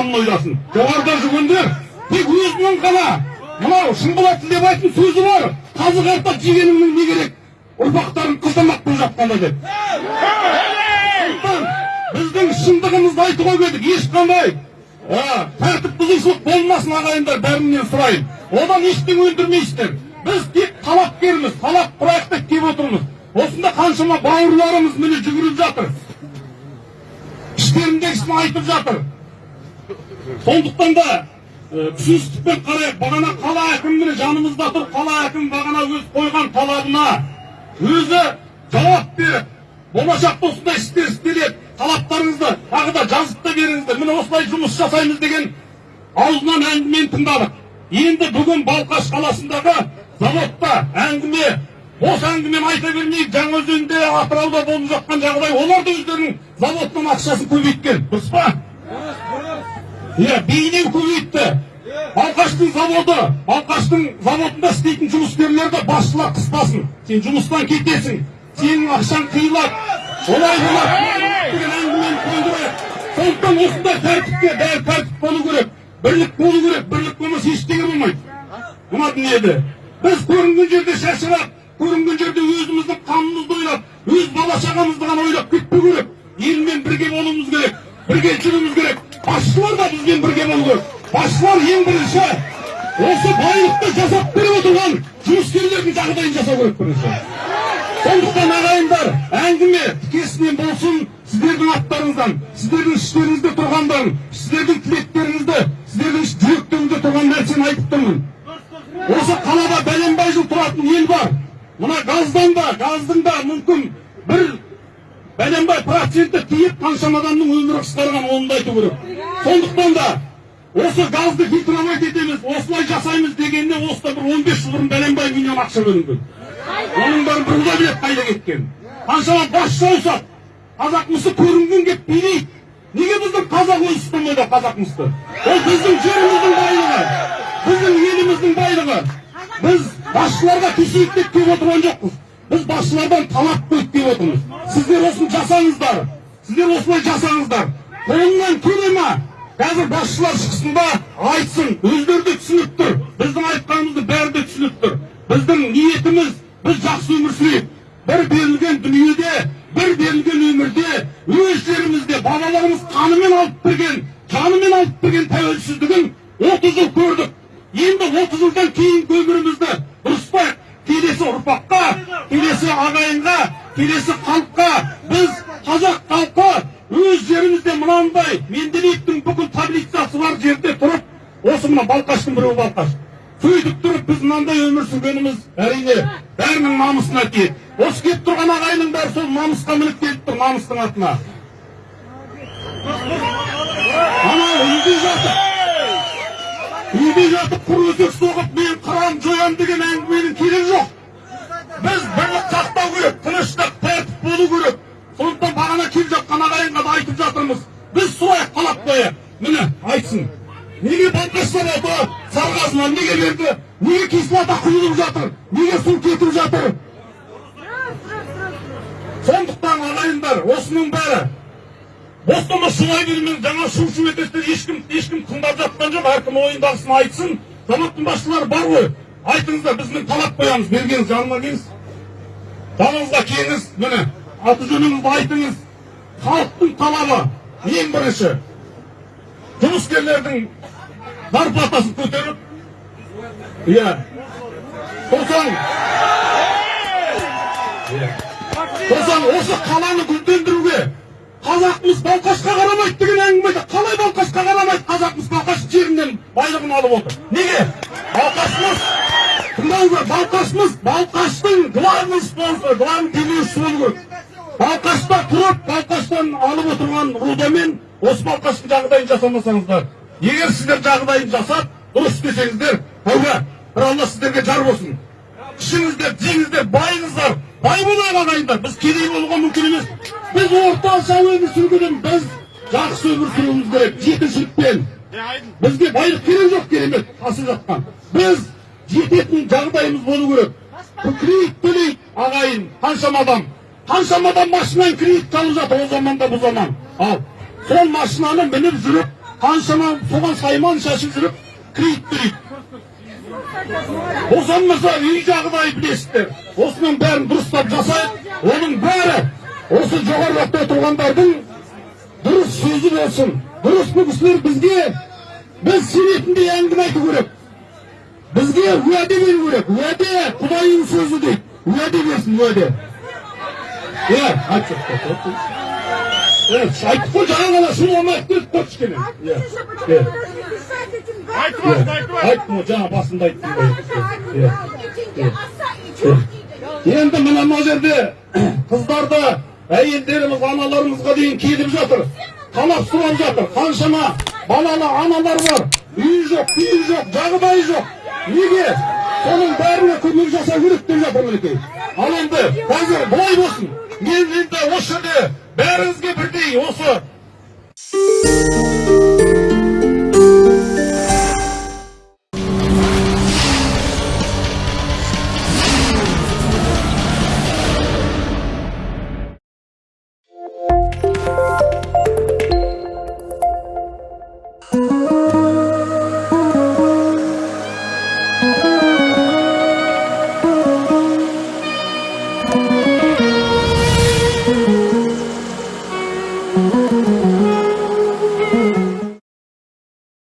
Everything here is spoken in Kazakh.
қамын ойласын. Жоғарыда жүргендер тек өзінің ғана. Мынау шынболат тілебаевтың сөзі бар. Қазы қарта жегеніңнің не керек? Ұрпақтарың қыздамақ болып жатқанда деп. Біздің шындығымызды айтуға келдік ешқандай. Тәртіп бұзушылық болмасын ағайындар бәрінен сұрайын. Одан ештеңе өндірмейсіздер. Біз тек талапкерміз талап құрайық деп келіп отырмыз. Осында қаншама бауырларымыз міне жүгіріп жатыр. Іштеріндегісін айтып жатыр. Сондықтан да түсіністікпен қарайық бағана қала әкімі міне жанымызда тұр қала әкімі бағана өз қойған талабына өзі жауап беріп болашақта осындай істер істеледі талаптарыңызды тағы да жазып та беріңіздер. Міне осылай жұмыс жасаймыз деген аузынан әңгімені тыңдадық. Енді бүгін балқаш қаласындағы заводта әңгіме бос әңгімені айта бермейік жаңаөзенде атырауда болып жатқан жағдай олар да өздерінің заводының ақшасын көбейткен дұрыс па? Иә бейнеу көбейтті балқаштың заводы балқаштың заводында істейтін жұмыскерлерді басшылар қыспасын. Сен жұмыстан кетесің сенің ақшаң қиылады. Олай болады деген әңгімені қойдырайық сондықтан осындай тәртіпке бәрі тәртіп болу керек. Бірлік болу керек. Бірлік болмаса ештеңе болмайды. Мына дүниеде. Біз көрінген жерде шашырап көрінген жерде өзіміздің қамымызды ойлап өз бала шағамызды ғана ойлап кетпеу керек. Елмен бірге болуымыз керек. Бірге жүруіміз керек. Басшылар да бізбен бірге болу керек басшылар ең бірінші осы байлықты жасап беріп отырған жұмыскерлердің жағдайын жасау керек бірінші. Сондықтан ағайындар әңгіме тікесінен болсын сіздердің аттарыңыздан сіздердің іштеріңізде тұрғандарын сіздердің тілектеріңізді сіздердің жүректеріңізде тұрған нәрсені айтып тұрмын. Осы қалада бәленбай жыл тұратын ел бар. Мына газдан да газдың да мүмкін бір бәленбай проценті тиіп қаншама адамның өмірі қысқарған оны да айту керек. Сондықтан да осы газды фильтровать етеміз осылай жасаймыз дегенде осыда бір он бес жыл бұрын бәленбай миллион ақша бөлінген оның бәрін бір құдай біледі қайда кеткенін қаншама басшы ауысады қазақмысты көрінген келіп билейді. Неге біздің қазақ өзі ұстамайды қазақмысты ол біздің жеріміздің байлығы біздің еліміздің байлығы. Біз басшыларға тиісейік деп келіп отырған жоқпыз. Біз басшылардан талап қойып келіп отырмыз. Сіздер осыны жасаңыздар сіздер осылай жасаңыздар қолынан келе ма? Қазір басшылар шықсын да айтсын. Өздері де түсініп тұр. Біздің айтқанымыздың бәрі де түсініп тұр. Біздің ниетіміз біз жақсы өмір сүрейік. Бір берілген дүниеде бір берілген өмірде өз жерімізде бабаларымыз қанымен алып берген жанымен алып берген тәуелсіздігін отыз жыл мынандай менделеевтің бүкіл таблицасы бар жерде тұрып осы мына балқаштың біреуі балқаш сөйтіп тұрып біз мынандай өмір сүргеніміз әрине бәрінің намысына тиеді осы келіп тұрған ағайынның бәрі сол намысқа мініп келіп тұр намыстың атына. Анау үйде жатып үйде жатып құр өсек соғып мен қырамын жоямын деген әңгіменің керегі жоқ. Біз кислота құйылып жатыр. Неге су кетіп жатыр? Сондықтан ағайындар осының бәрі. Бостана шулай бермен жаңа шу шу етесіздер ешкім ешкім тыңдап жатқан жоқ. Әркім ойындағысын айтсын. Заводтың басшылары бар ғой. Айтыңыздар біз міне талап қоямыз бергеніз жаныма келіңіз жаныңызға келіңіз міне аты жөніңізді айтыңыз. Халықтың талабы ең бірінші. Жұмыскерлердің зарплатасын көтеріп иә сосын сосын осы қаланы гүлдендіруге қазақмыз балқашқа қарамайды деген әңгіме айтады қалай балқашқа қарамайды? Қазақмыз балқаш жерінен байлығын алып отыр. Неге? Балқашмыз тыңдаңыздар балқашмыз балқаштың главный спонсоры главный демеушісі болу керек балқашта тұрып балқаштан алып отырған рудамен осы балқаштың жағдайын жасамасаңыздар егер сіздер жағдайын жасап дұрыс істесеңіздер тәуба бір алла сіздерге жар болсын ішіңіздер жеңіздер байыңыздар бай болайық ағайындар біз кедей болуға мүмкін емес біз орташа өмір сүргеннен біз жақсы өмір сүруіміз керек жетіншілікпен бізге байлық керек жоқ керемет тасып жатқан біз жететін жағдайымыз болу керек кредит төлейді ағайын қаншама адам қаншама адам машинамен кредит алып жатыр ол заманда бұл заман ал сол машинаны мініп жүріп қаншама соған сайман шашып жүріп кредит берейік босан мырза үй жағдай білесіздер осының бәрін дұрыстап жасайық оның бәрі осы жоғары жақта отырғандардың дұрыс сөзі болсын дұрыс бұл бізге біз сенетіндей әңгіме айту керек. Бізге уәде беру керек. Уәде құдайдың сөзі дейді. Уәде берсін уәде. Айтшы айттық қой жаңа ғана шулама айтып қой кішкене айтып айттым ғой жаңа басында айттым ғой енді мына мына жерде қыздарды әйелдеріміз аналарымызға дейін келіп жатыр талап сұрап жатыр қаншама балалы аналар бар үйі жоқ күйі жоқ жағдайы жоқ неге соның бәріне көмек жасау керек деп жатыр мінекей ал енді қазір былай болсын мен енді осы жерде бәріңізге бірдей осы